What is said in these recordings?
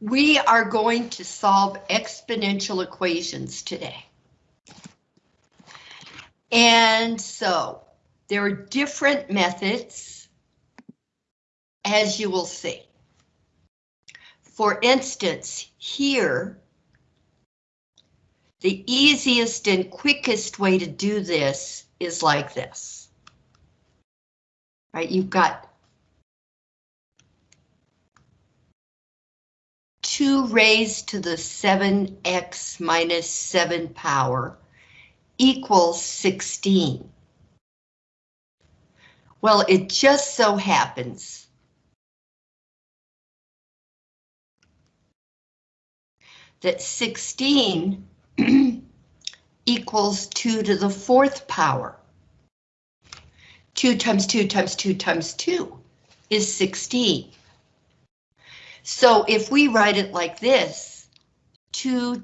We are going to solve exponential equations today. And so there are different methods, as you will see. For instance, here, the easiest and quickest way to do this is like this. Right, you've got 2 raised to the 7x minus 7 power equals 16. Well, it just so happens that 16 equals 2 to the fourth power. 2 times 2 times 2 times 2 is 16. So if we write it like this, 2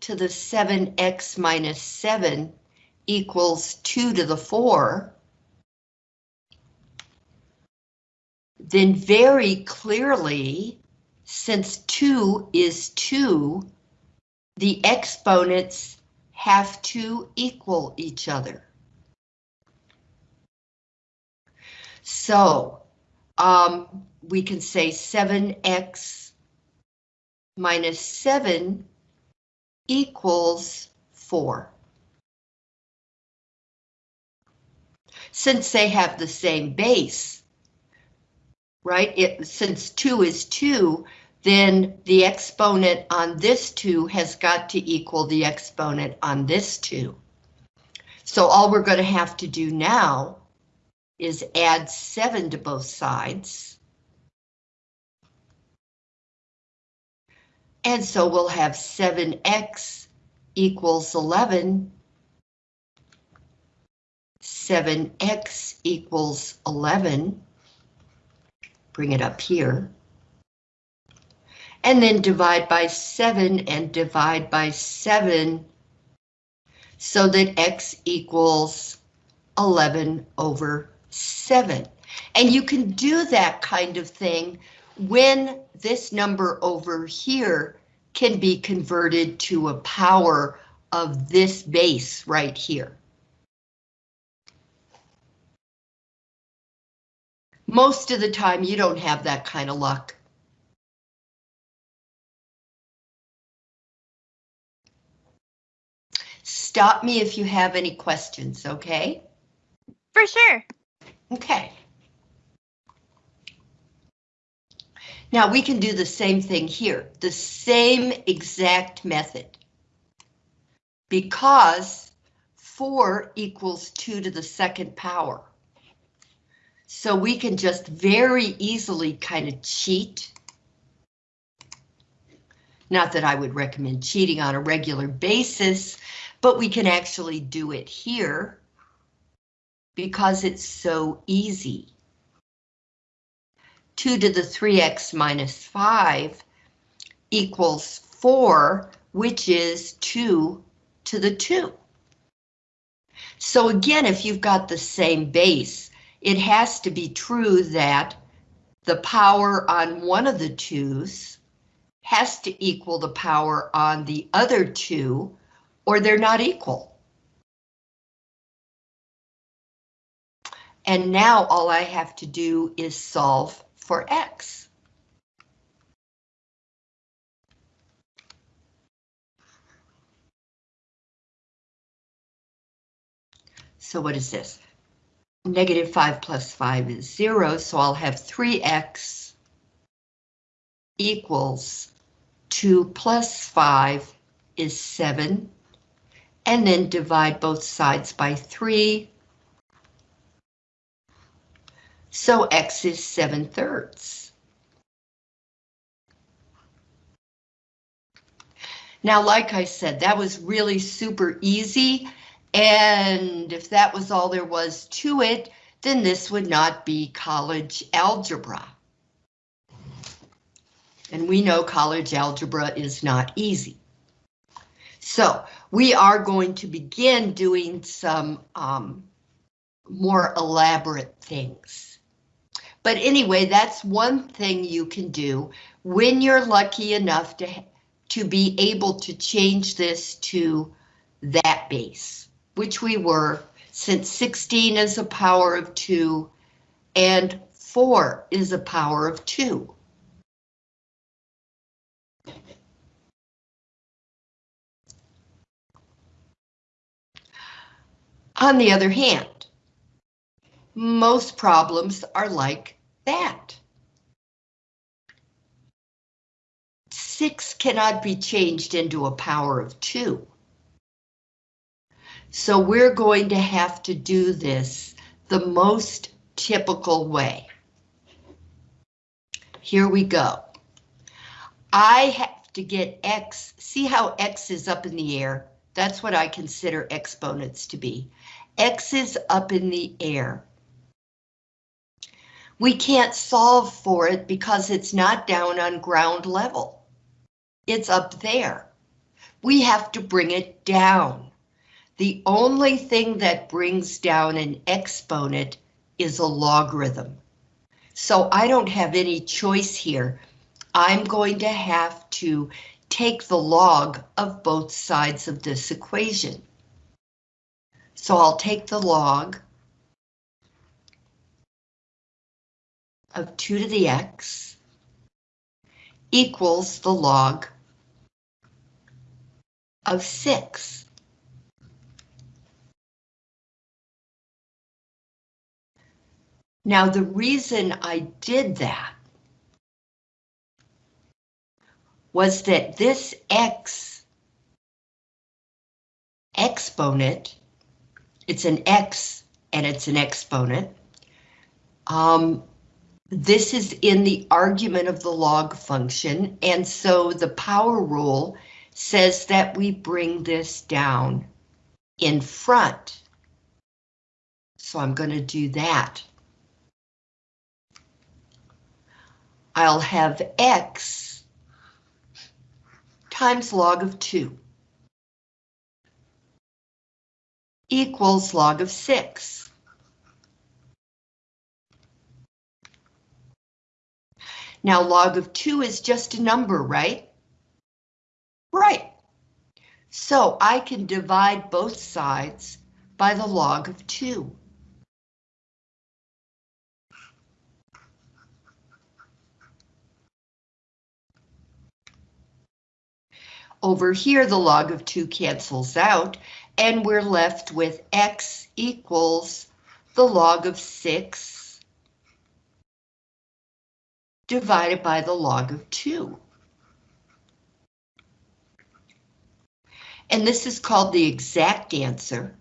to the 7x minus 7 equals 2 to the 4, then very clearly, since 2 is 2, the exponents have to equal each other. So, um, we can say 7x minus 7 equals 4. Since they have the same base, right, it, since 2 is 2, then the exponent on this 2 has got to equal the exponent on this 2. So all we're going to have to do now is add 7 to both sides. And so we'll have 7x equals 11. 7x equals 11. Bring it up here. And then divide by 7 and divide by 7 so that x equals 11 over 7. And you can do that kind of thing when this number over here can be converted to a power of this base right here. Most of the time you don't have that kind of luck. Stop me if you have any questions, okay? For sure. Okay. Now we can do the same thing here, the same exact method. Because 4 equals 2 to the second power. So we can just very easily kind of cheat. Not that I would recommend cheating on a regular basis, but we can actually do it here because it's so easy. 2 to the 3x minus 5 equals 4, which is 2 to the 2. So again, if you've got the same base, it has to be true that the power on one of the 2's has to equal the power on the other two, or they're not equal. And now all I have to do is solve for X. So what is this? Negative 5 plus 5 is 0, so I'll have 3x equals 2 plus 5 is 7, and then divide both sides by 3, so X is 7 thirds. Now, like I said, that was really super easy. And if that was all there was to it, then this would not be college algebra. And we know college algebra is not easy. So we are going to begin doing some um, more elaborate things. But anyway, that's one thing you can do when you're lucky enough to, to be able to change this to that base, which we were since 16 is a power of 2 and 4 is a power of 2. On the other hand, most problems are like that. 6 cannot be changed into a power of 2. So we're going to have to do this the most typical way. Here we go. I have to get X, see how X is up in the air? That's what I consider exponents to be. X is up in the air. We can't solve for it because it's not down on ground level. It's up there. We have to bring it down. The only thing that brings down an exponent is a logarithm. So I don't have any choice here. I'm going to have to take the log of both sides of this equation. So I'll take the log of 2 to the x equals the log of 6. Now the reason I did that was that this x exponent, it's an x and it's an exponent. Um, this is in the argument of the log function, and so the power rule says that we bring this down in front. So I'm going to do that. I'll have x times log of 2 equals log of 6. Now log of 2 is just a number, right? Right. So I can divide both sides by the log of 2. Over here, the log of 2 cancels out, and we're left with x equals the log of 6 divided by the log of 2. And this is called the exact answer.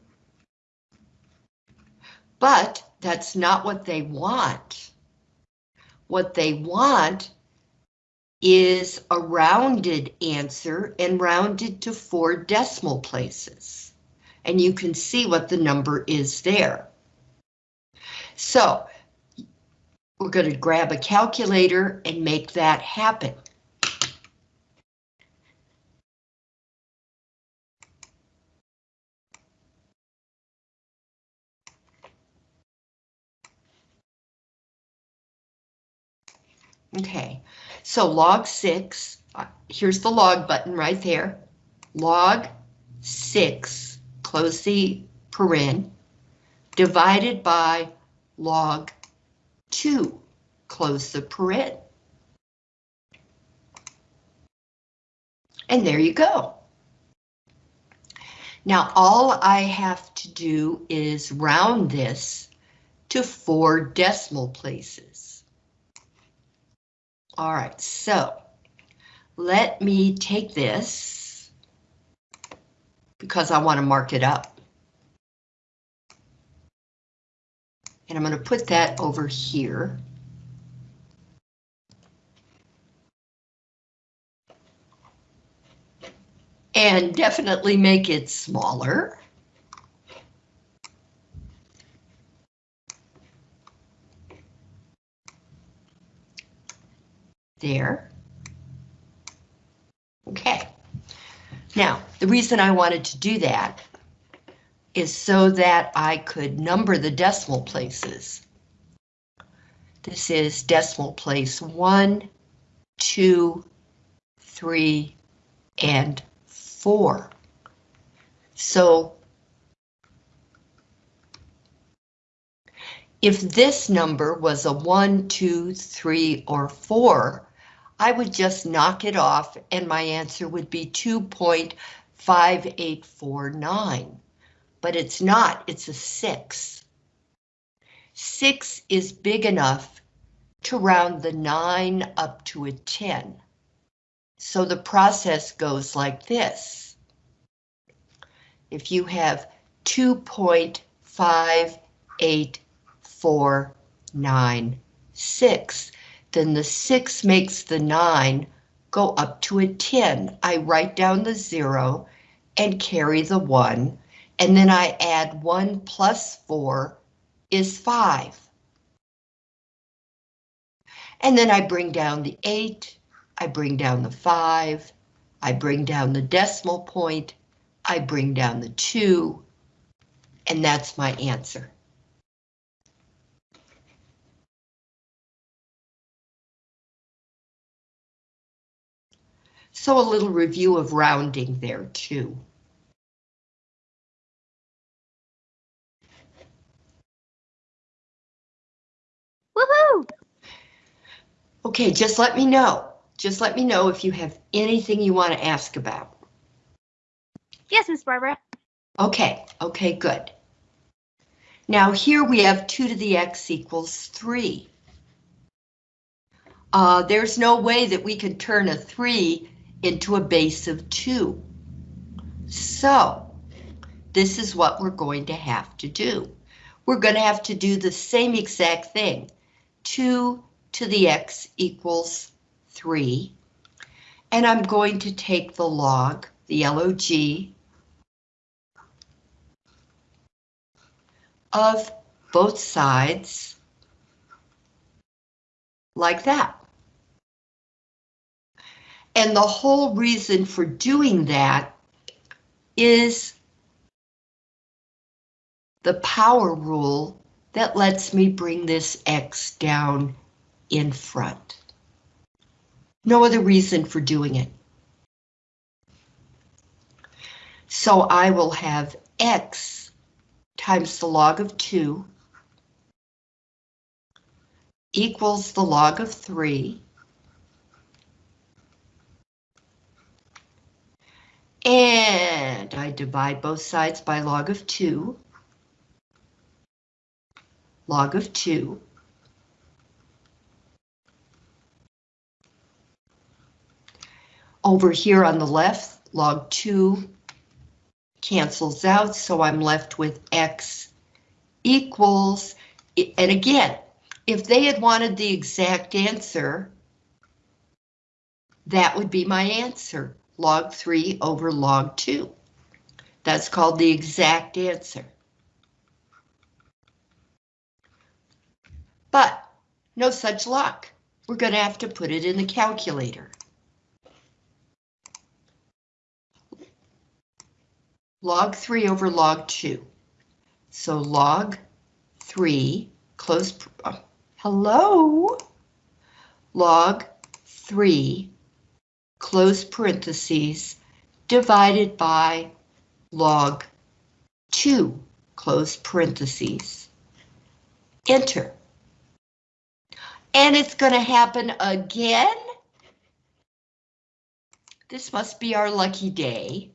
But that's not what they want. What they want is a rounded answer and rounded to four decimal places. And you can see what the number is there. So we're going to grab a calculator and make that happen. Okay, so log 6, uh, here's the log button right there. Log 6, close the paren, divided by log 2, close the paren. And there you go. Now all I have to do is round this to four decimal places. All right, so let me take this because I want to mark it up. And I'm going to put that over here. And definitely make it smaller. there. Okay. Now, the reason I wanted to do that is so that I could number the decimal places. This is decimal place one, two, three, and four. So if this number was a one, two, three, or four, I would just knock it off and my answer would be 2.5849. But it's not, it's a six. Six is big enough to round the nine up to a 10. So the process goes like this. If you have 2.58496, then the 6 makes the 9 go up to a 10. I write down the 0 and carry the 1, and then I add 1 plus 4 is 5. And then I bring down the 8, I bring down the 5, I bring down the decimal point, I bring down the 2, and that's my answer. So a little review of rounding there too. Okay, just let me know. Just let me know if you have anything you want to ask about. Yes, Miss Barbara. Okay, okay, good. Now here we have 2 to the x equals 3. Uh, there's no way that we could turn a 3 into a base of 2. So, this is what we're going to have to do. We're going to have to do the same exact thing. 2 to the x equals 3. And I'm going to take the log, the LOG, of both sides like that. And the whole reason for doing that is the power rule that lets me bring this X down in front. No other reason for doing it. So I will have X times the log of 2 equals the log of 3 And I divide both sides by log of 2. Log of 2. Over here on the left, log 2 cancels out, so I'm left with x equals, and again, if they had wanted the exact answer, that would be my answer log 3 over log 2. That's called the exact answer. But no such luck. We're going to have to put it in the calculator. Log 3 over log 2. So log 3, close, uh, hello? Log 3 close parentheses, divided by log 2, close parentheses. Enter. And it's going to happen again. This must be our lucky day.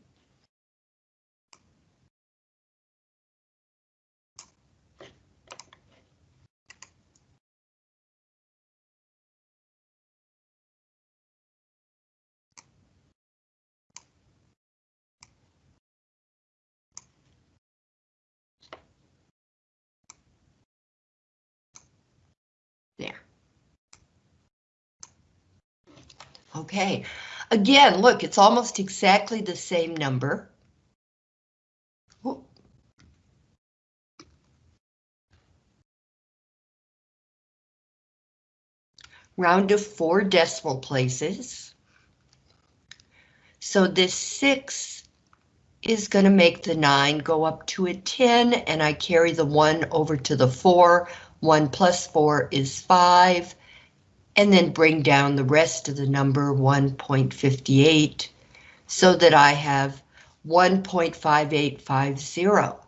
Okay, again, look, it's almost exactly the same number. Round to four decimal places. So this six is going to make the nine go up to a 10 and I carry the one over to the four. 1 plus 4 is 5, and then bring down the rest of the number 1.58 so that I have 1.5850.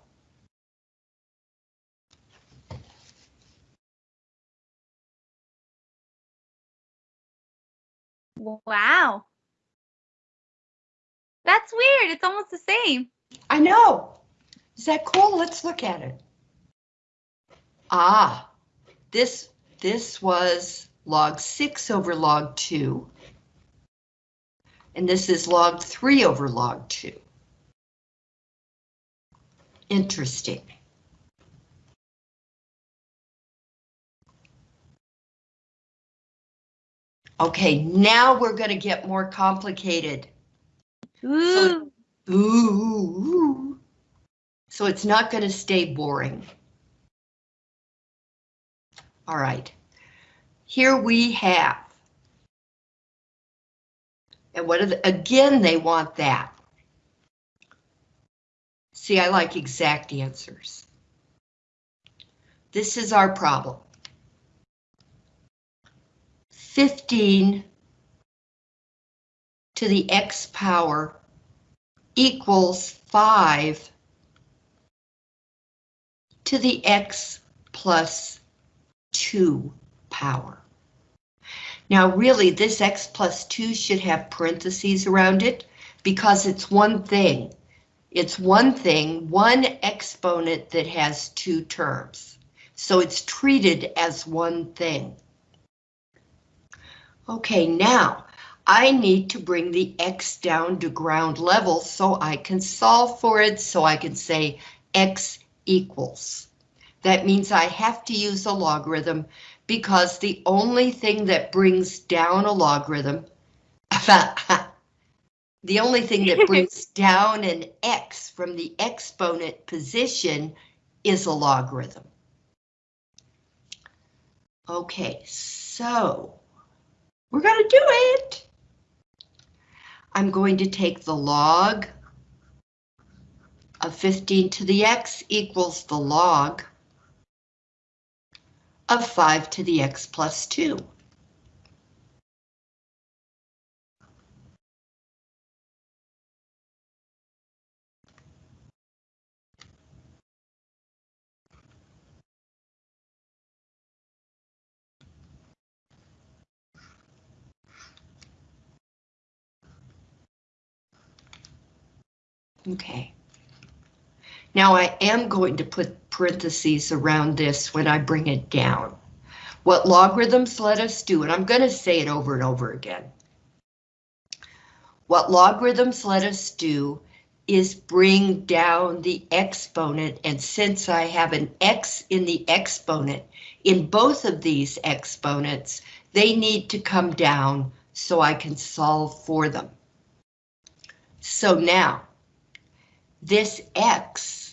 Wow. That's weird. It's almost the same. I know. Is that cool? Let's look at it. Ah, this, this was log 6 over log 2. And this is log 3 over log 2. Interesting. Okay, now we're going to get more complicated. Ooh. Ooh. So it's not going to stay boring. All right. Here we have. And what the, again, they want that. See, I like exact answers. This is our problem. 15 to the x power equals 5 to the x plus 2 power. Now really this x plus 2 should have parentheses around it because it's one thing. It's one thing, one exponent that has two terms. So it's treated as one thing. Okay, now I need to bring the x down to ground level so I can solve for it, so I can say x equals. That means I have to use a logarithm because the only thing that brings down a logarithm, the only thing that brings down an x from the exponent position is a logarithm. Okay, so we're going to do it. I'm going to take the log of 15 to the x equals the log of 5 to the x plus 2. Okay. Now I am going to put parentheses around this when I bring it down. What logarithms let us do, and I'm going to say it over and over again. What logarithms let us do is bring down the exponent, and since I have an x in the exponent, in both of these exponents, they need to come down so I can solve for them. So now, this X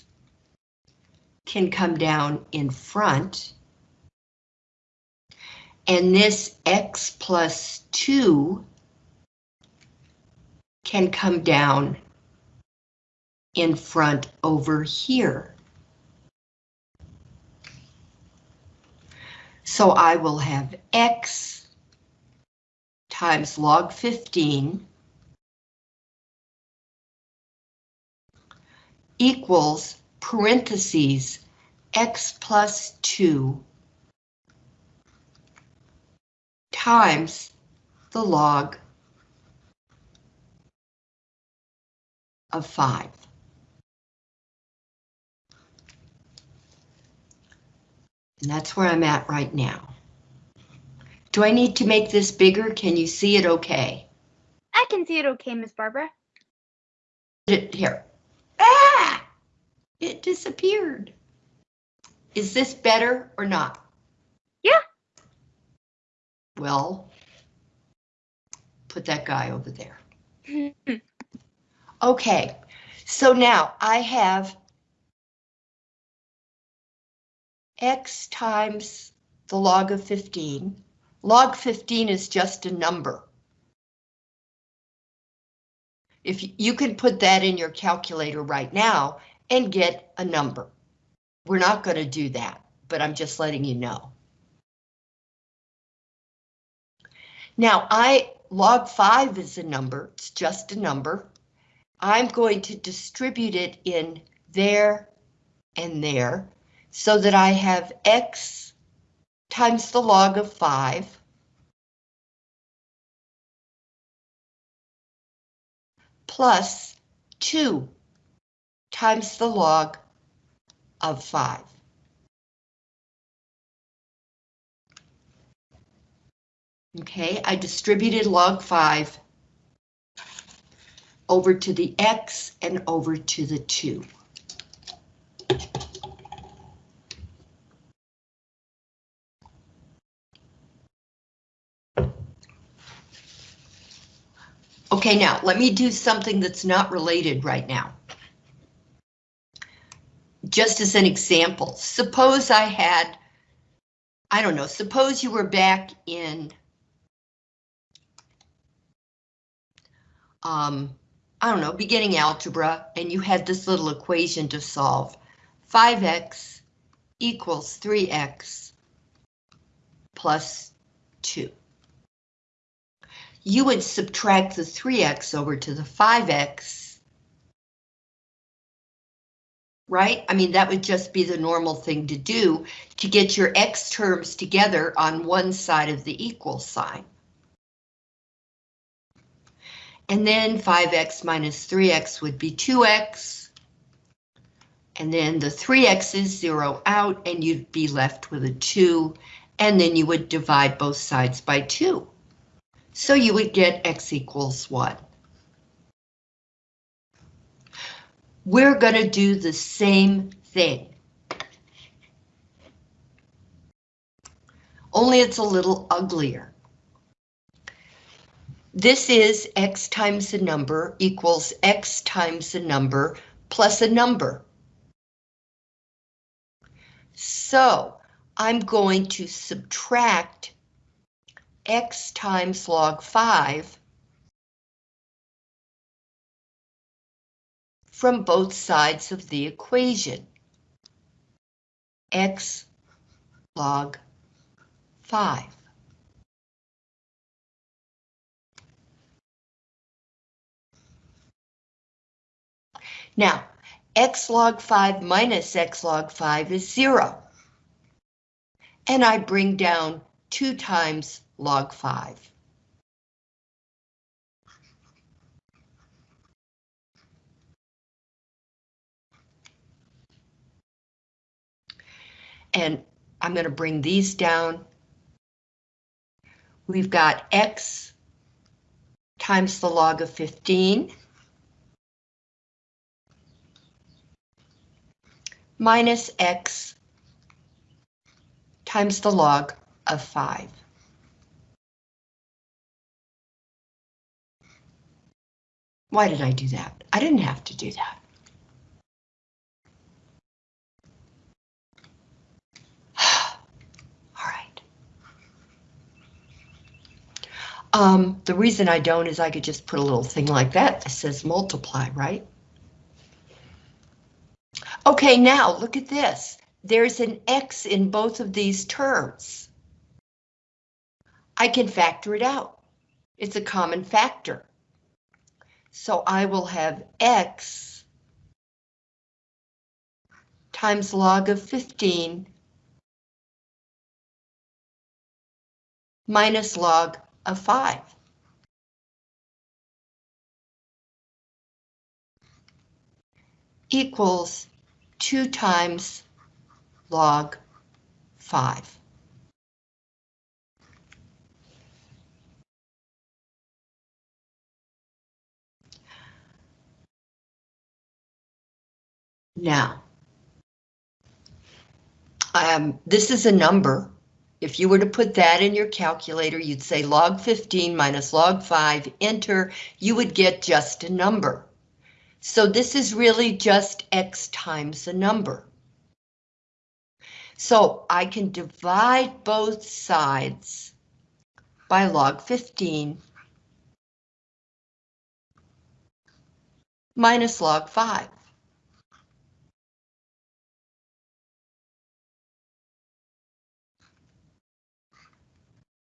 can come down in front. And this X plus 2 can come down in front over here. So I will have X times log 15 equals parentheses x plus 2 times the log of 5. And that's where I'm at right now. Do I need to make this bigger? Can you see it okay? I can see it okay, Miss Barbara. Here, Ah! It disappeared. Is this better or not? Yeah. Well, put that guy over there. okay, so now I have x times the log of 15. Log 15 is just a number. If you can put that in your calculator right now and get a number. We're not going to do that. but I'm just letting you know. Now, I log 5 is a number, it's just a number. I'm going to distribute it in there and there so that I have x times the log of 5 plus 2 times the log of 5. Okay, I distributed log 5 over to the x and over to the 2. Okay, now let me do something that's not related right now. Just as an example, suppose I had, I don't know, suppose you were back in, um, I don't know, beginning algebra, and you had this little equation to solve. 5x equals 3x plus 2 you would subtract the 3x over to the 5x. Right? I mean, that would just be the normal thing to do to get your x terms together on one side of the equal sign. And then 5x minus 3x would be 2x. And then the 3x's zero out and you'd be left with a 2. And then you would divide both sides by 2. So you would get x equals 1. We're going to do the same thing. Only it's a little uglier. This is x times a number equals x times a number plus a number. So I'm going to subtract x times log 5 from both sides of the equation. x log 5. Now, x log 5 minus x log 5 is 0. And I bring down 2 times log 5. And I'm going to bring these down. We've got x times the log of 15 minus x times the log of 5. Why did I do that? I didn't have to do that. All right. Um, the reason I don't is I could just put a little thing like that that says multiply, right? Okay, now look at this. There's an X in both of these terms. I can factor it out. It's a common factor. So I will have X times log of 15 minus log of 5. equals 2 times log 5. Now, um, this is a number. If you were to put that in your calculator, you'd say log 15 minus log 5, enter, you would get just a number. So this is really just x times a number. So I can divide both sides by log 15 minus log 5.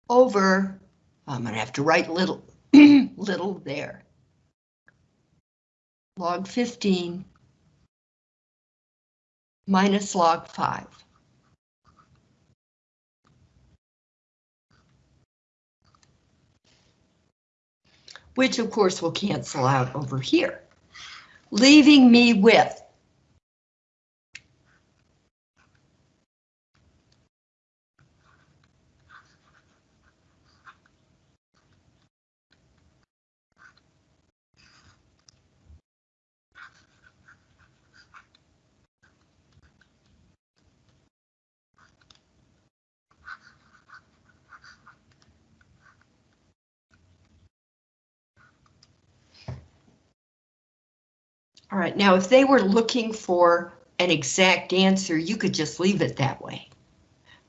Over, I'm gonna have to write little, little there. Log 15 minus log 5. Which of course will cancel out over here, leaving me with All right, now if they were looking for an exact answer, you could just leave it that way.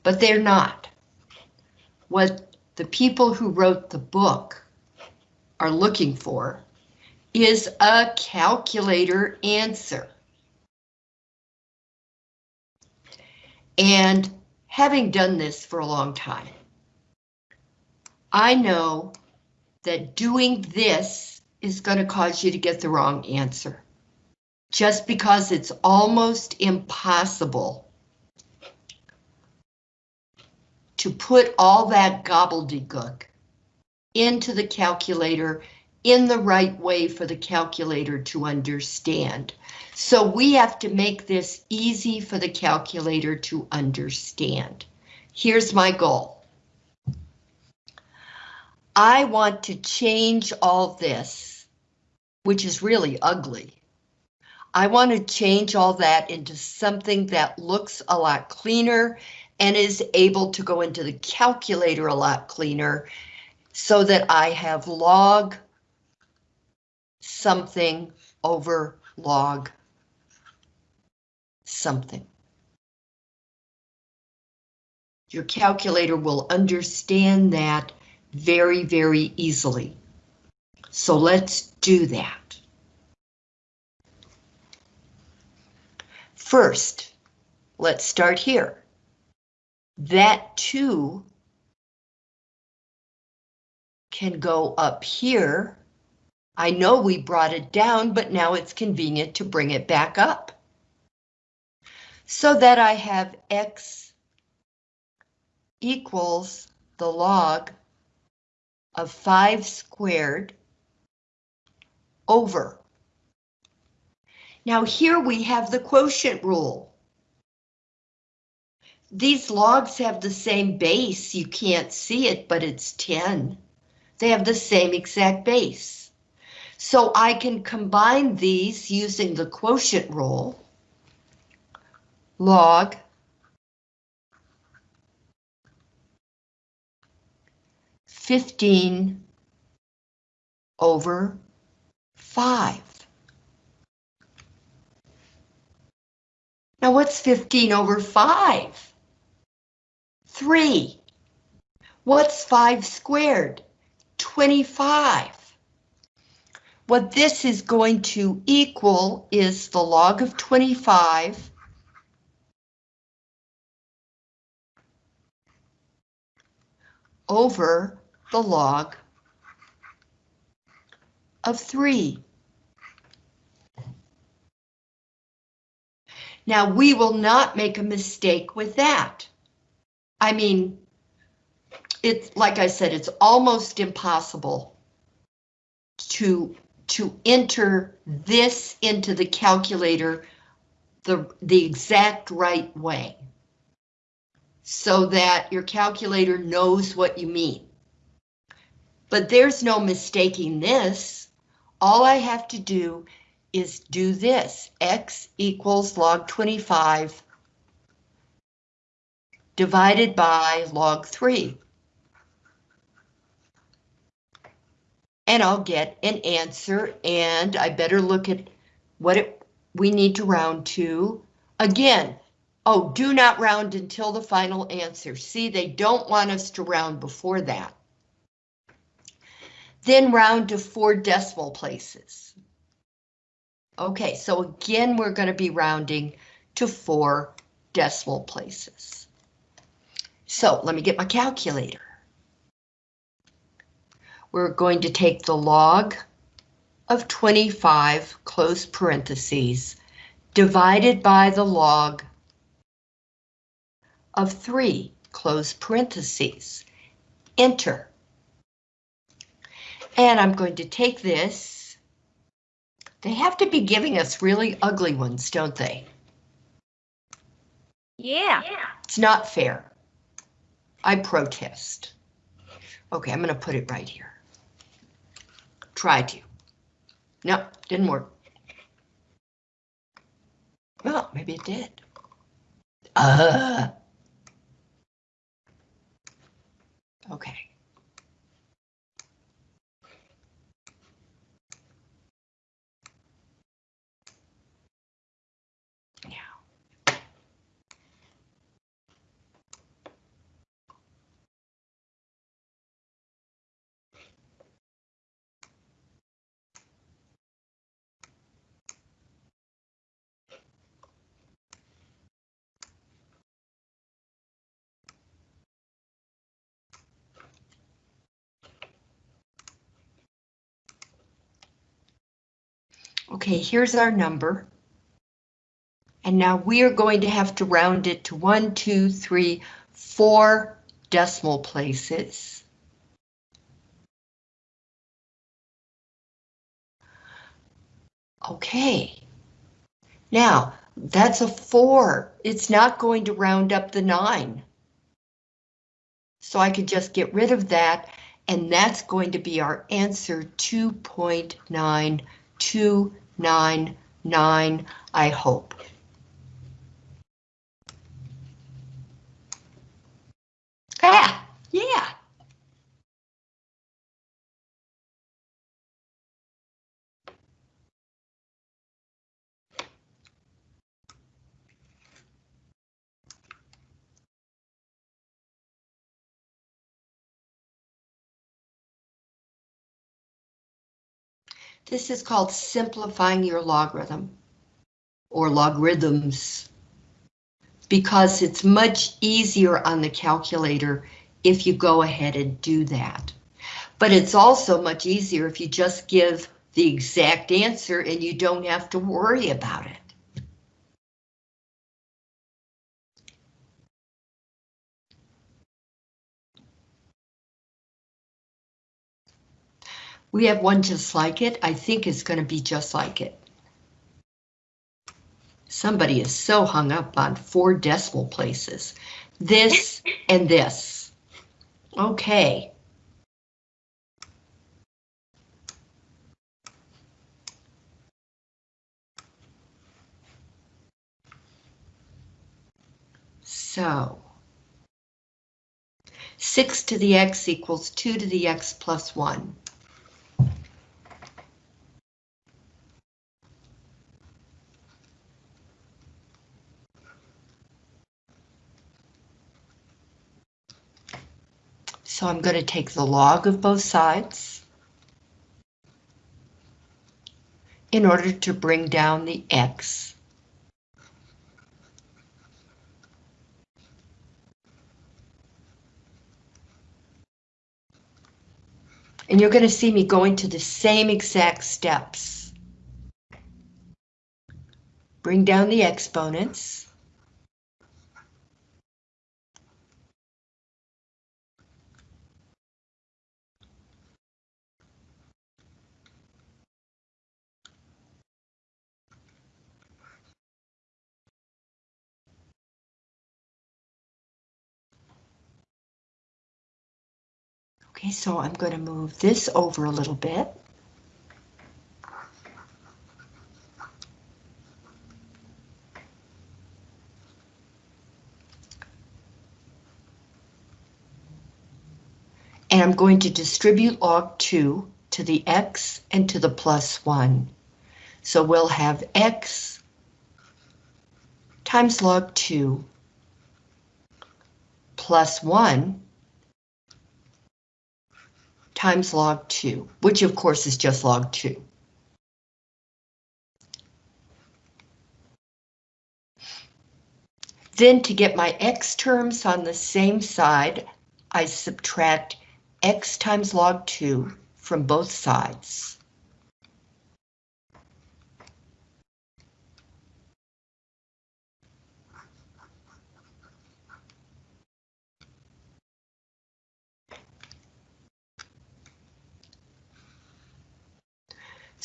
But they're not. What the people who wrote the book are looking for is a calculator answer. And having done this for a long time, I know that doing this is going to cause you to get the wrong answer just because it's almost impossible to put all that gobbledygook into the calculator in the right way for the calculator to understand. So we have to make this easy for the calculator to understand. Here's my goal. I want to change all this, which is really ugly, I want to change all that into something that looks a lot cleaner and is able to go into the calculator a lot cleaner so that I have log something over log something. Your calculator will understand that very, very easily. So let's do that. First, let's start here. That 2 can go up here. I know we brought it down, but now it's convenient to bring it back up. So that I have x equals the log of 5 squared over now here we have the quotient rule. These logs have the same base. You can't see it, but it's 10. They have the same exact base. So I can combine these using the quotient rule. Log fifteen over five. Now what's 15 over 5? 3. What's 5 squared? 25. What this is going to equal is the log of 25 over the log of 3. Now, we will not make a mistake with that. I mean, it's like I said, it's almost impossible to to enter this into the calculator the, the exact right way so that your calculator knows what you mean. But there's no mistaking this. All I have to do is do this. X equals log 25 divided by log 3. And I'll get an answer, and I better look at what it, we need to round to. Again, oh, do not round until the final answer. See, they don't want us to round before that. Then round to four decimal places. Okay, so again, we're going to be rounding to four decimal places. So let me get my calculator. we're going to take the log of 25, close parentheses, divided by the log of 3, close parentheses. Enter. And I'm going to take this. They have to be giving us really ugly ones, don't they? Yeah. Yeah. It's not fair. I protest. Okay, I'm gonna put it right here. Try to. No, didn't work. Well, maybe it did. Uh. Okay. Okay, here's our number. And now we are going to have to round it to one, two, three, four decimal places. Okay. Now, that's a four. It's not going to round up the nine. So I could just get rid of that, and that's going to be our answer, 2.9299, I hope. Ah, yeah. This is called simplifying your logarithm or logarithms because it's much easier on the calculator if you go ahead and do that. But it's also much easier if you just give the exact answer and you don't have to worry about it. We have one just like it. I think it's going to be just like it. Somebody is so hung up on four decimal places. This and this. Okay. So. 6 to the x equals 2 to the x plus 1. So I'm going to take the log of both sides in order to bring down the x. And you're going to see me going to the same exact steps. Bring down the exponents. Okay, so I'm going to move this over a little bit. And I'm going to distribute log 2 to the x and to the plus 1. So we'll have x times log 2 plus 1 times log 2, which of course is just log 2. Then to get my x terms on the same side, I subtract x times log 2 from both sides.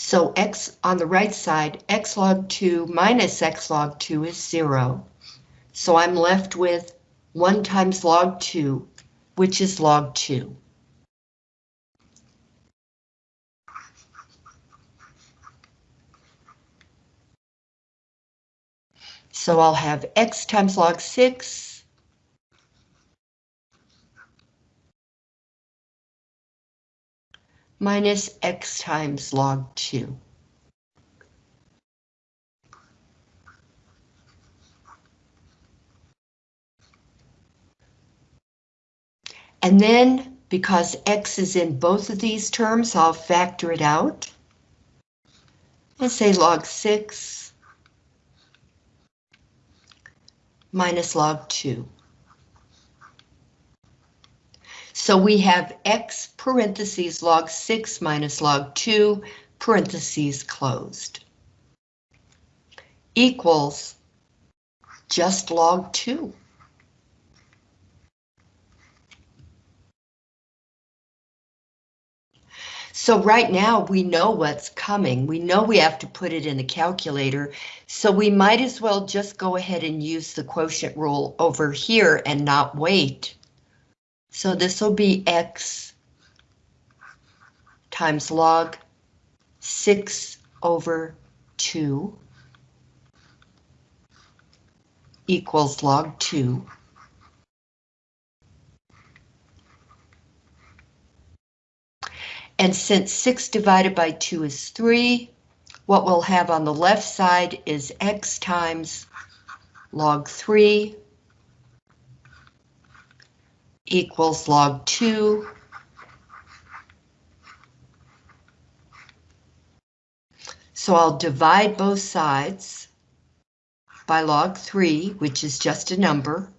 So x on the right side, x log 2 minus x log 2 is 0. So I'm left with 1 times log 2, which is log 2. So I'll have x times log 6 minus x times log 2. And then, because x is in both of these terms, I'll factor it out. And say log 6 minus log 2. So we have x parentheses log 6 minus log 2 parentheses closed equals just log 2. So right now we know what's coming. We know we have to put it in the calculator. So we might as well just go ahead and use the quotient rule over here and not wait. So this will be x times log 6 over 2 equals log 2. And since 6 divided by 2 is 3, what we'll have on the left side is x times log 3 equals log 2 So I'll divide both sides by log 3, which is just a number.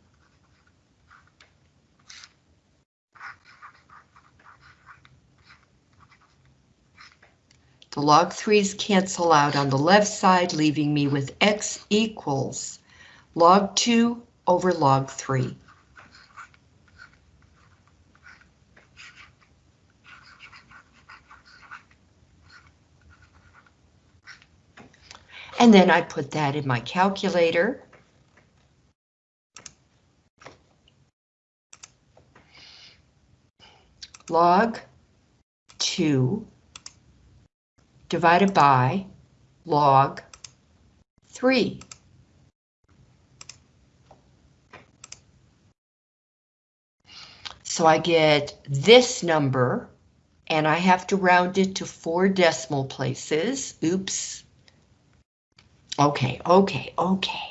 The log 3's cancel out on the left side, leaving me with x equals log 2 over log 3. And then I put that in my calculator. Log 2 divided by log 3. So I get this number, and I have to round it to four decimal places. Oops. Okay, okay, okay.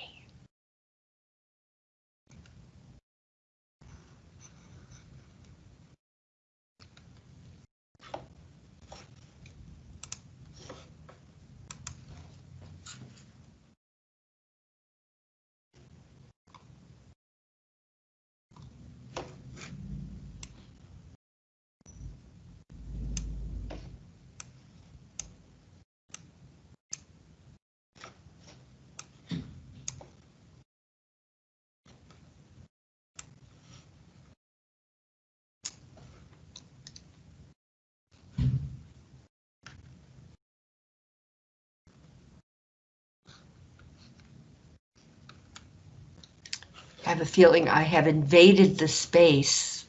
Feeling I have invaded the space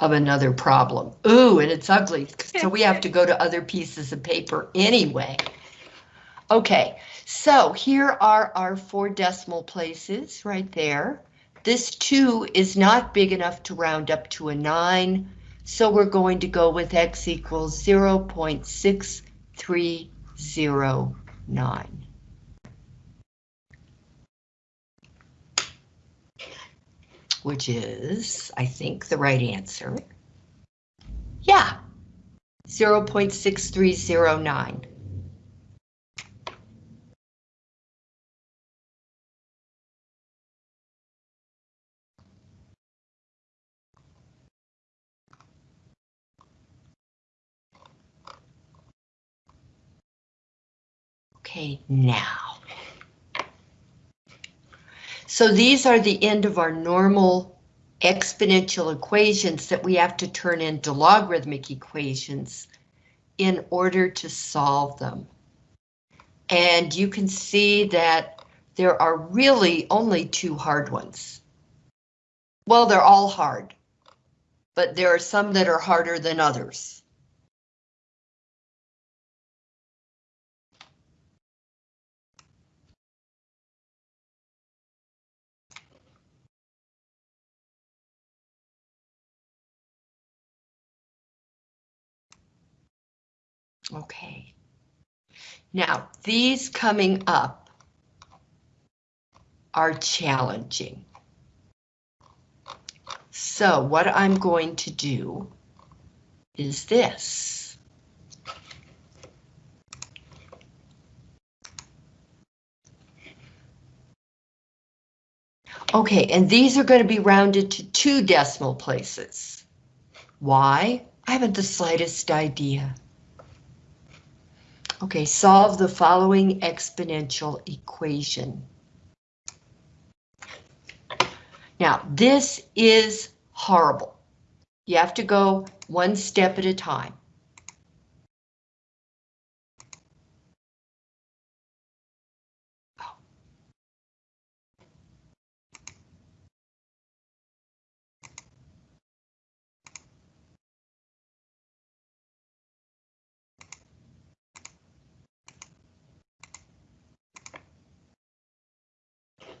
of another problem. Ooh, and it's ugly, so we have to go to other pieces of paper anyway. Okay, so here are our four decimal places right there. This 2 is not big enough to round up to a 9, so we're going to go with x equals 0.6309. which is, I think, the right answer. Yeah, 0 0.6309. Okay, now. So these are the end of our normal exponential equations that we have to turn into logarithmic equations in order to solve them. And you can see that there are really only two hard ones. Well, they're all hard, but there are some that are harder than others. Okay. Now, these coming up are challenging. So what I'm going to do is this. Okay, and these are going to be rounded to two decimal places. Why? I haven't the slightest idea. Okay, solve the following exponential equation. Now, this is horrible. You have to go one step at a time.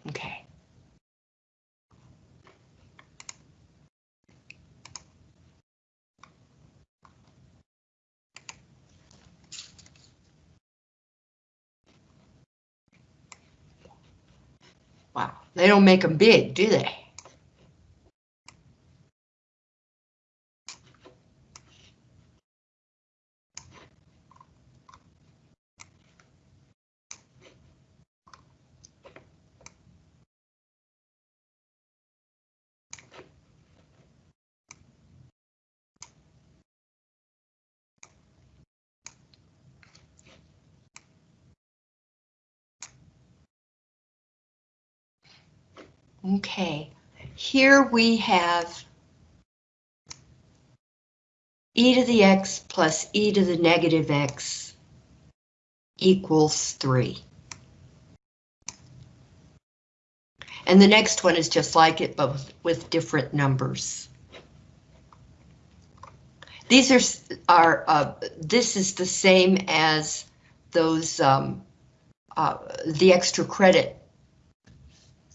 Okay. Wow, they don't make them big, do they? Okay, here we have e to the x plus e to the negative x equals 3. And the next one is just like it, but with, different numbers. These are, are uh, this is the same as those, um, uh, the extra credit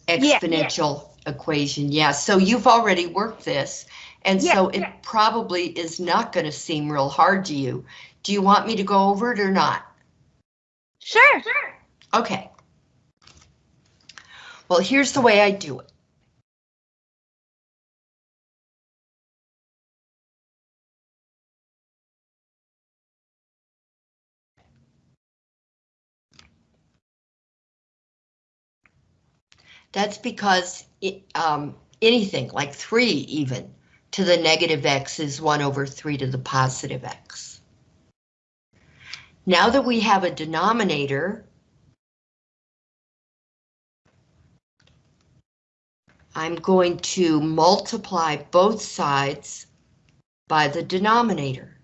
exponential equation. Yeah, so you've already worked this, and Yeah, so it yeah. probably is not going to seem real hard to you. Do you want me to go over it or not? Sure. sure. Okay. Well, here's the way I do it. That's because it, um, anything like 3 even to the negative x is 1 over 3 to the positive x. Now that we have a denominator, I'm going to multiply both sides by the denominator.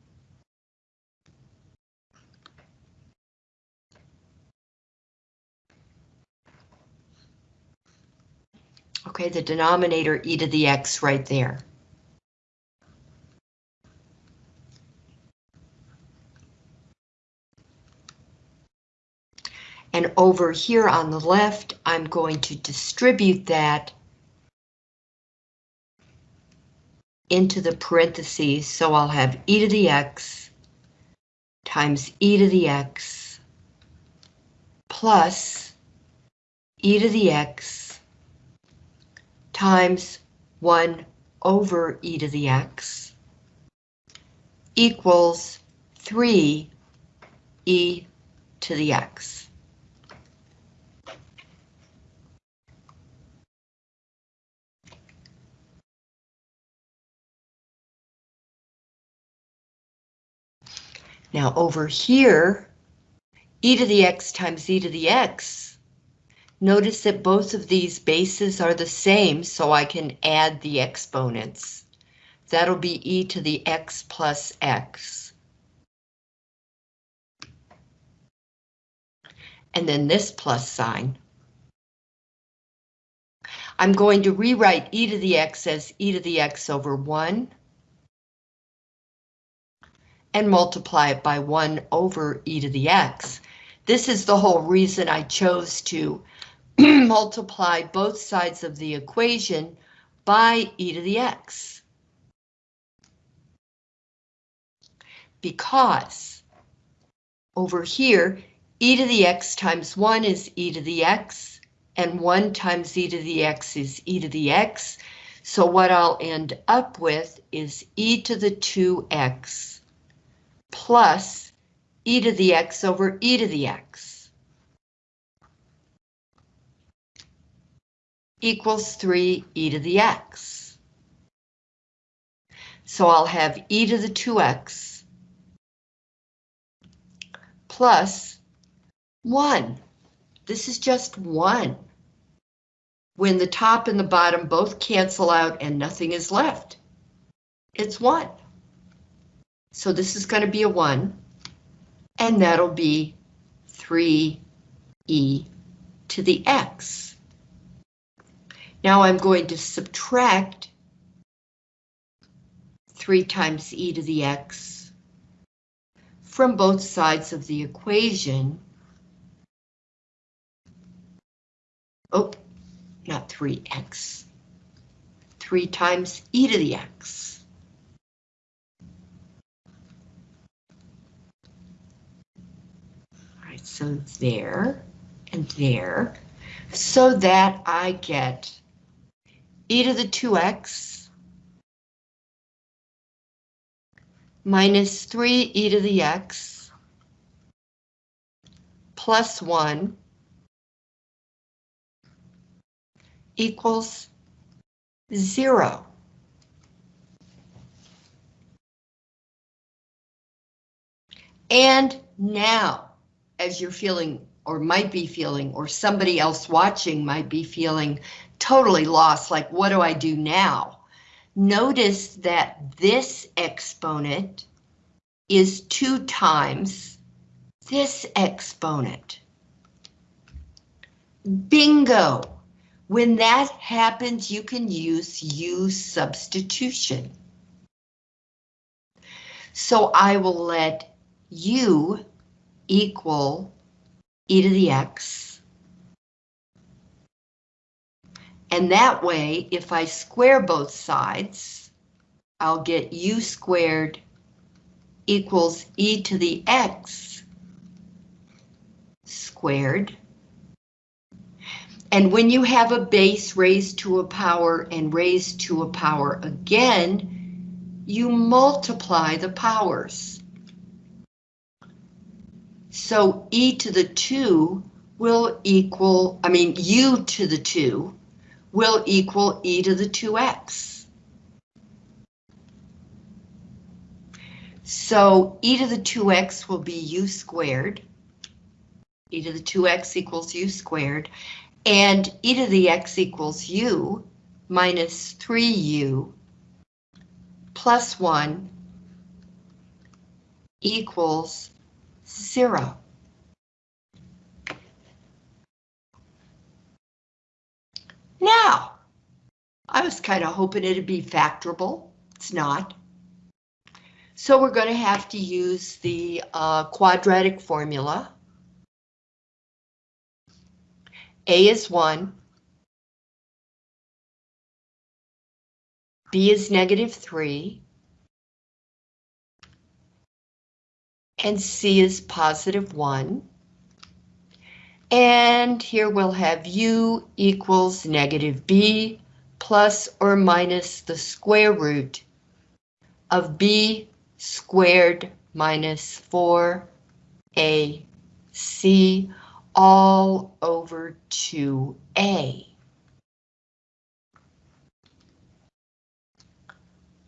Okay, the denominator e to the x right there. And over here on the left, I'm going to distribute that into the parentheses, so I'll have e to the x times e to the x plus e to the x times 1 over e to the x equals 3 e to the x. Now over here, e to the x times e to the x. Notice that both of these bases are the same, so I can add the exponents. That'll be e to the x plus x. And then this plus sign. I'm going to rewrite e to the x as e to the x over 1 and multiply it by 1 over e to the x. This is the whole reason I chose to multiply both sides of the equation by e to the x. Because over here, e to the x times 1 is e to the x, and 1 times e to the x is e to the x. So what I'll end up with is e to the 2x plus e to the x over e to the x equals 3 e to the x. So I'll have e to the 2x plus 1. This is just 1. When the top and the bottom both cancel out and nothing is left, it's 1. So this is going to be a 1, and that'll be 3e to the x. Now I'm going to subtract 3 times e to the x from both sides of the equation. Oh, not 3x. 3 times e to the x. so there and there, so that I get e to the 2x minus 3 e to the x plus 1 equals 0. And now, as you're feeling or might be feeling or somebody else watching might be feeling totally lost, like what do I do now? Notice that this exponent is two times this exponent. Bingo! When that happens, you can use U substitution. So I will let U equal e to the x. And that way, if I square both sides, I'll get u squared equals e to the x squared. And when you have a base raised to a power and raised to a power again, you multiply the powers. So e to the 2 will equal, I mean, u to the 2 will equal e to the 2x. So e to the 2x will be u squared. e to the 2x equals u squared. And e to the x equals u minus 3u plus 1 equals zero. Now, I was kind of hoping it'd be factorable. It's not. So we're going to have to use the uh, quadratic formula. A is 1. B is negative 3. and C is positive 1. And here we'll have U equals negative B plus or minus the square root of B squared minus 4AC all over 2A.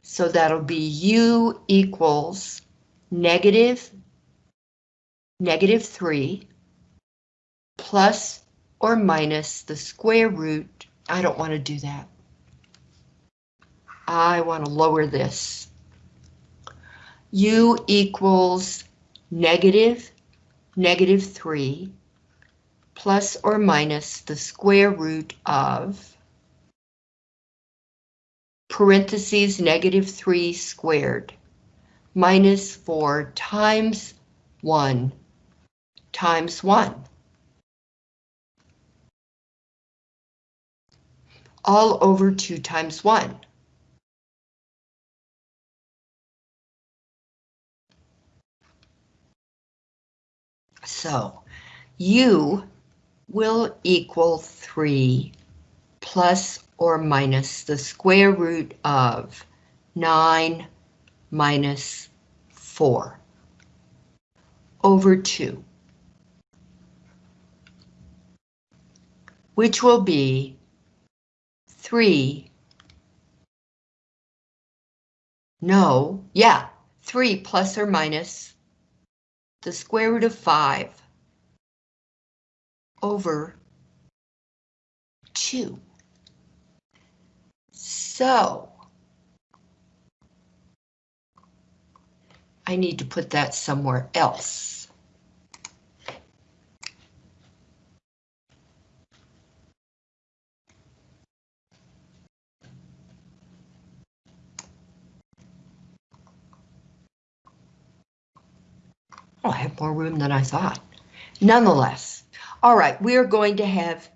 So that'll be U equals negative negative 3 plus or minus the square root. I don't want to do that. I want to lower this. u equals negative, negative 3 plus or minus the square root of parentheses negative 3 squared minus 4 times 1 times 1. All over 2 times 1. So, u will equal 3 plus or minus the square root of 9 minus 4 over 2, which will be 3, no, yeah, 3 plus or minus the square root of 5 over 2. So, I need to put that somewhere else. Oh, I have more room than I thought. Nonetheless, all right, we are going to have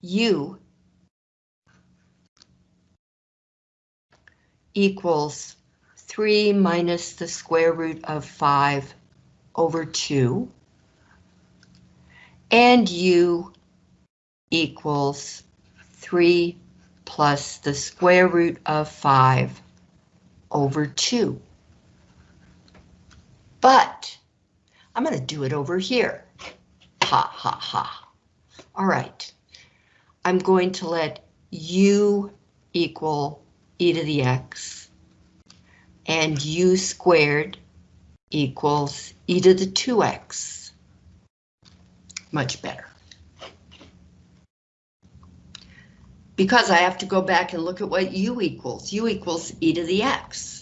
u equals 3 minus the square root of 5 over 2, and u equals 3 plus the square root of 5 over 2. But I'm going to do it over here. Ha ha ha. All right. I'm going to let u equal e to the x and u squared equals e to the 2x. Much better. Because I have to go back and look at what u equals. u equals e to the x.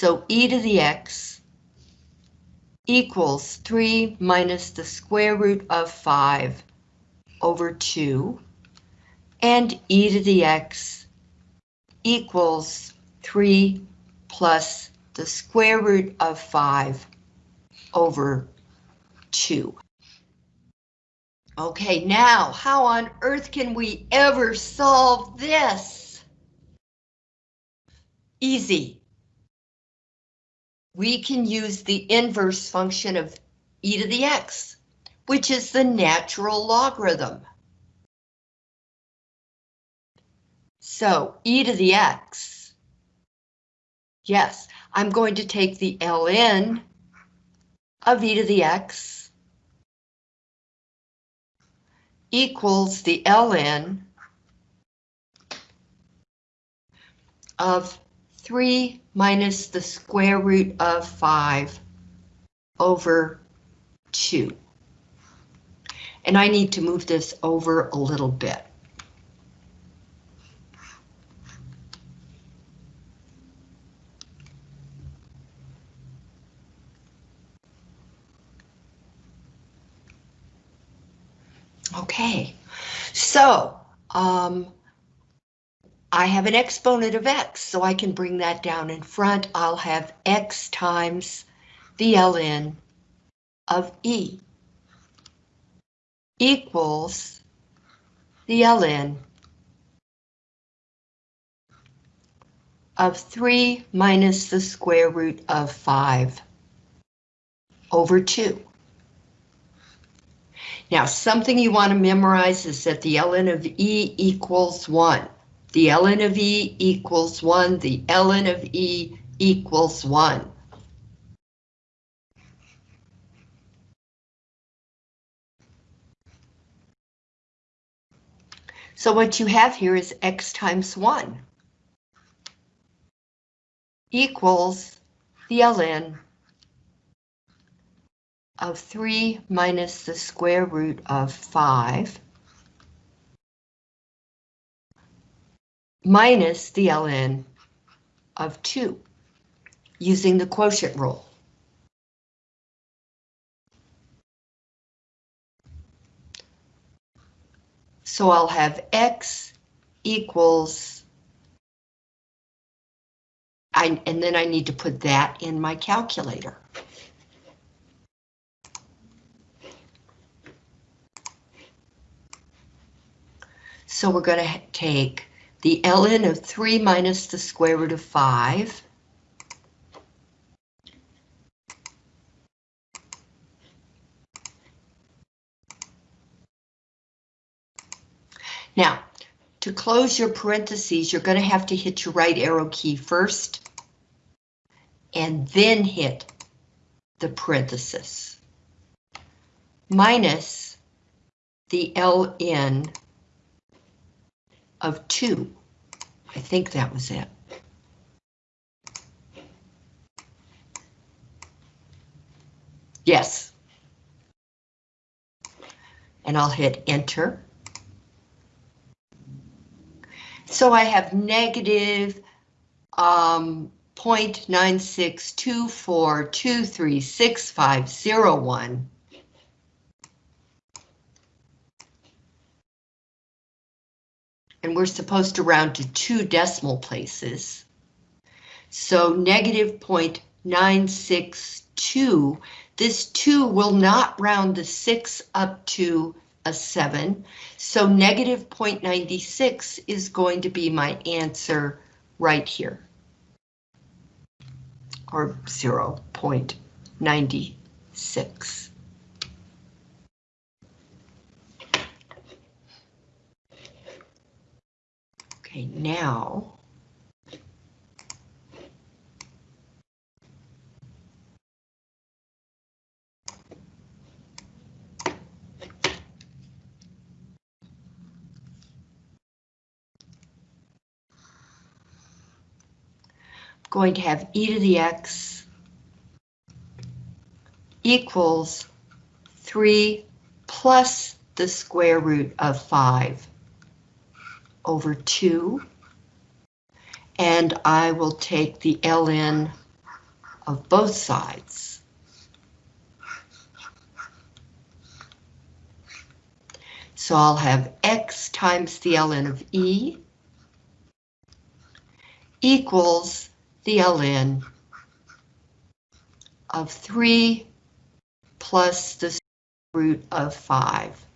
So e to the x equals 3 minus the square root of 5 over 2, and e to the x equals 3 plus the square root of 5 over 2. Okay, now, how on earth can we ever solve this? Easy we can use the inverse function of e to the x, which is the natural logarithm. So e to the x, yes, I'm going to take the ln of e to the x equals the ln of 3 minus the square root of 5 over 2. And I need to move this over a little bit. Okay, so um, I have an exponent of x, so I can bring that down in front. I'll have x times the ln of e equals the ln of 3 minus the square root of 5 over 2. Now, something you want to memorize is that the ln of e equals 1. The ln of E equals 1, the ln of E equals 1. So what you have here is x times 1. equals the ln of 3 minus the square root of 5 minus the ln of 2 using the quotient rule. So I'll have x equals, I, and then I need to put that in my calculator. So we're going to take the ln of 3 minus the square root of 5. Now, to close your parentheses, you're going to have to hit your right arrow key first, and then hit the parenthesis. Minus the ln of 2. I think that was it. Yes. And I'll hit enter. So I have negative um, 0.9624236501. And we're supposed to round to two decimal places. So negative 0.962, this 2 will not round the 6 up to a 7. So negative 0.96 is going to be my answer right here. Or 0.96. Okay, now going to have e to the x equals 3 plus the square root of 5 over 2. And I will take the ln of both sides. So I'll have x times the ln of e equals the ln of 3 plus the root of 5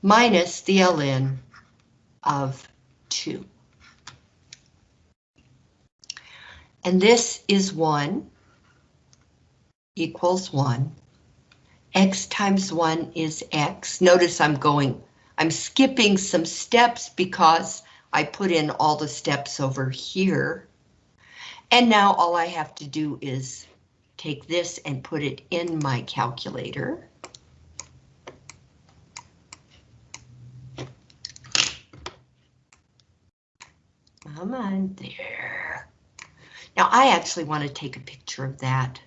minus the ln of 2. And this is 1 equals 1. x times 1 is x. Notice I'm going, I'm skipping some steps because I put in all the steps over here. And now all I have to do is take this and put it in my calculator. Come on there. Now I actually want to take a picture of that.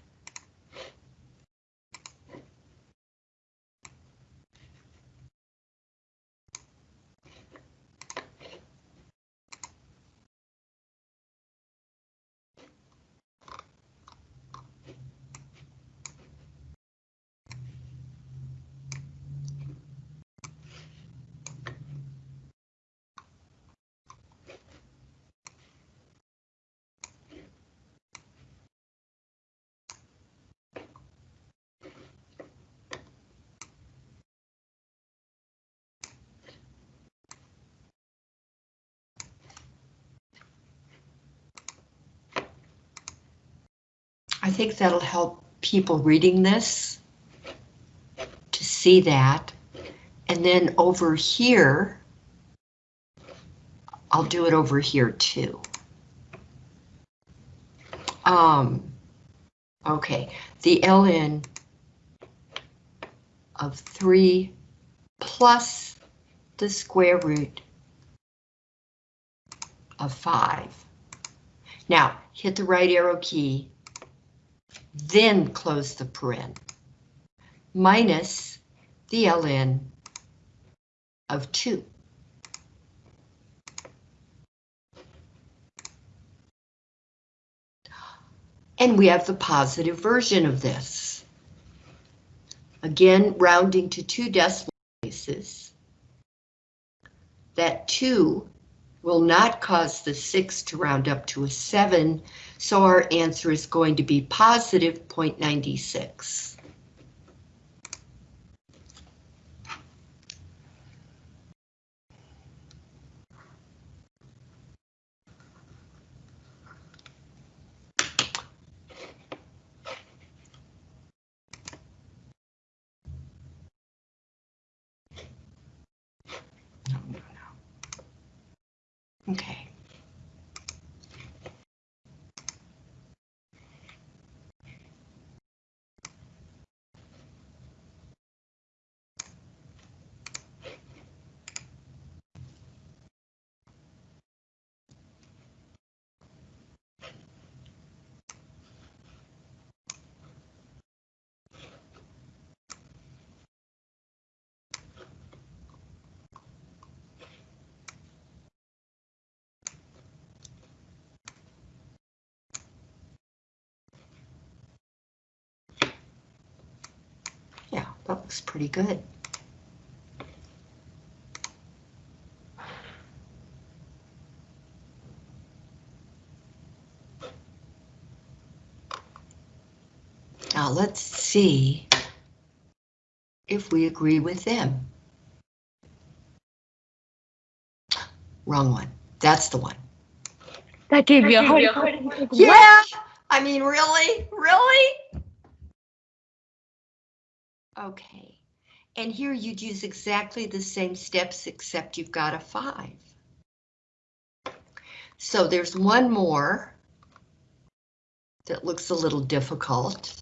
Think that'll help people reading this to see that. And then over here, I'll do it over here too. Um, okay, the ln of 3 plus the square root of 5. Now, hit the right arrow key, then close the paren, minus the ln of 2. And we have the positive version of this. Again, rounding to two decimal places. That 2 will not cause the 6 to round up to a 7, so our answer is going to be positive 0.96. Okay. Yeah, that looks pretty good. Now let's see if we agree with them. Wrong one. That's the one. That gave you a heart. Yeah, I mean, really, really? Okay, and here you'd use exactly the same steps except you've got a five. So there's one more that looks a little difficult.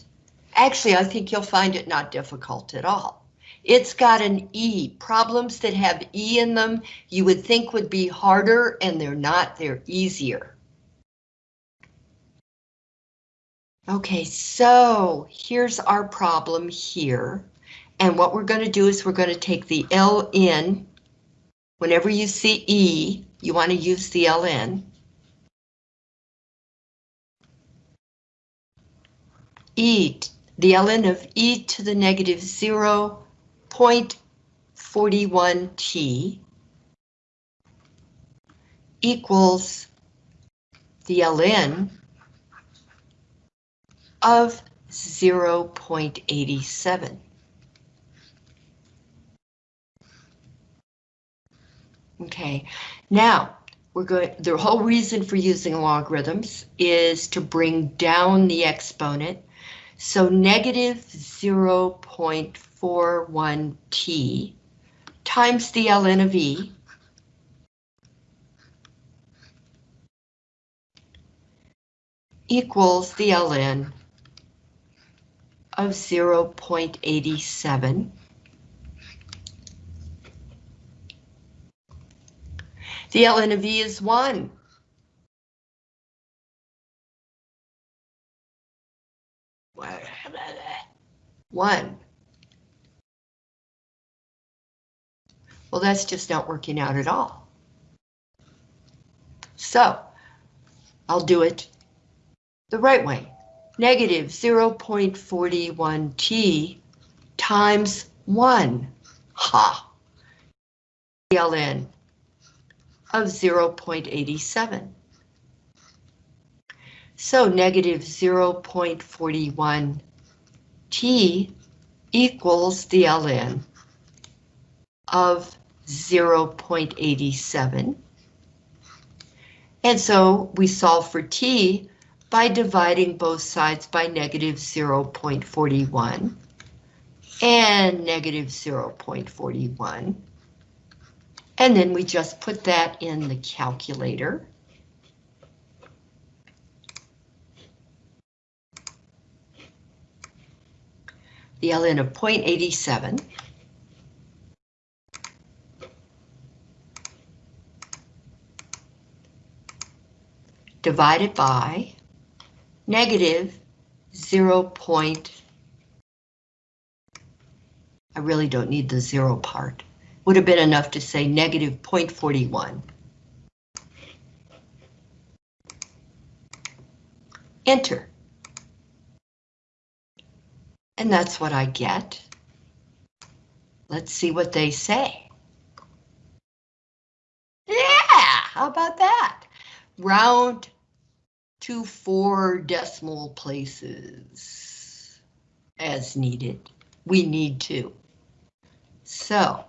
Actually, I think you'll find it not difficult at all. It's got an E. Problems that have E in them you would think would be harder and they're not, they're easier. Okay, so here's our problem here. And what we're going to do is we're going to take the LN. Whenever you see E, you want to use the LN. E, the ln of e to the negative 0.41t equals the ln of 0.87. Okay, now we're going, the whole reason for using logarithms is to bring down the exponent. So negative 0.41t times the ln of e equals the ln of 0.87. The ln of e is 1. One. Well, that's just not working out at all. So, I'll do it the right way. Negative 0.41t times 1. Ha! ln of 0.87. So negative 0.41 t equals the ln of 0.87. And so we solve for t by dividing both sides by negative 0.41 and negative 0.41. And then we just put that in the calculator. The ln of 0.87. Divided by negative 0 point, I really don't need the zero part. Would have been enough to say negative 0.41. Enter. And that's what I get. Let's see what they say. Yeah, how about that? Round to four decimal places as needed. We need to. So.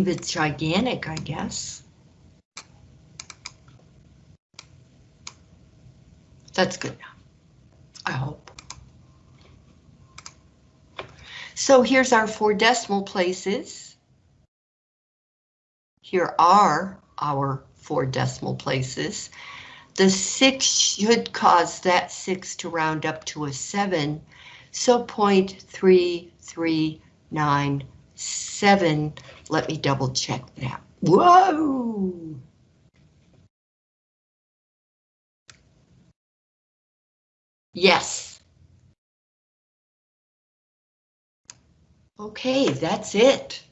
I could leave it gigantic, I guess. That's good I hope. So here's our four decimal places. Here are our four decimal places. The six should cause that six to round up to a seven. So 0.3397, let me double check that. Whoa! Yes. Okay, that's it.